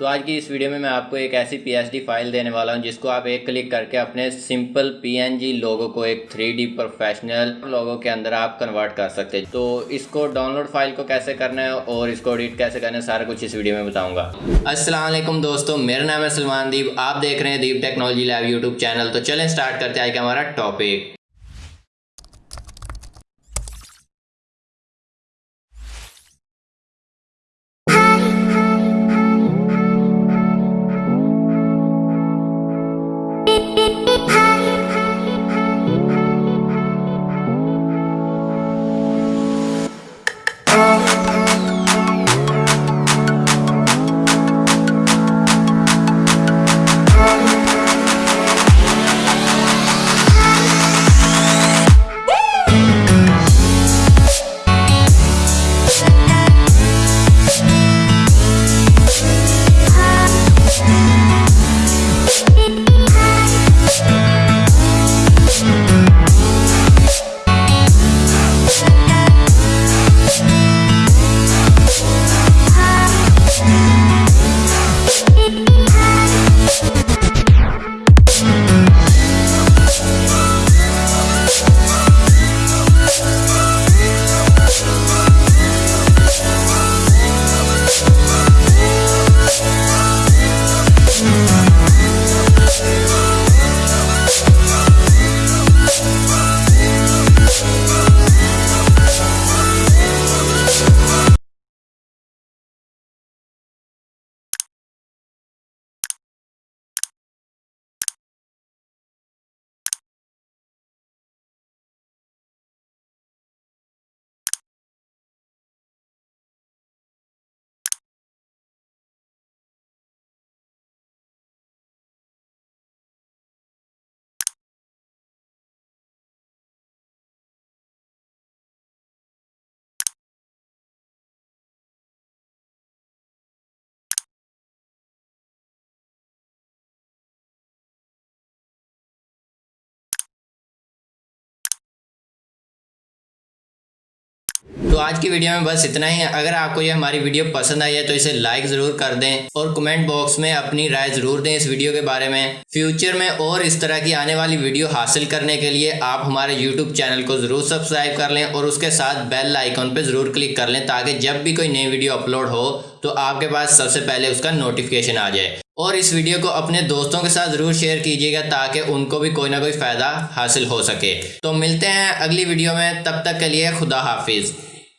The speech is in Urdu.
تو آج کی اس ویڈیو میں میں آپ کو ایک ایسی پی ایس ڈی فائل دینے والا ہوں جس کو آپ ایک کلک کر کے اپنے سمپل پی این جی لوگو کو ایک تھری ڈی پروفیشنل لوگو کے اندر آپ کنورٹ کر سکتے ہیں۔ تو اس کو ڈاؤن لوڈ فائل کو کیسے کرنا ہے اور اس کو ایڈٹ کیسے کرنا ہے سارا کچھ اس ویڈیو میں بتاؤں گا۔ السلام علیکم دوستو، میرا نام ہے سلمان دیپ۔ آپ دیکھ رہے ہیں دیپ ٹیکنالوجی لیب یوٹیوب چینل۔ تو چلیں سٹارٹ کرتے ہیں آج کا ہمارا ٹاپک تو آج کی ویڈیو میں بس اتنا ہی۔ ہے اگر آپ کو یہ ہماری ویڈیو پسند آئی ہے تو اسے لائک ضرور کر دیں اور کمنٹ باکس میں اپنی رائے ضرور دیں اس ویڈیو کے بارے میں۔ فیوچر میں اور اس طرح کی آنے والی ویڈیو حاصل کرنے کے لیے آپ ہمارے یوٹیوب چینل کو ضرور سبسکرائب کر لیں اور اس کے ساتھ بیل آئیکن پہ ضرور کلک کر لیں تاکہ جب بھی کوئی نئی ویڈیو اپلوڈ ہو تو آپ کے پاس سب سے پہلے اس کا نوٹیفیکیشن آ جائے۔ اور اس ویڈیو کو اپنے دوستوں کے ساتھ ضرور شیئر کیجیے گا تاکہ ان کو بھی کوئی نہ کوئی فائدہ حاصل ہو سکے۔ تو ملتے ہیں اگلی ویڈیو میں، تب تک کے لیے خدا حافظ۔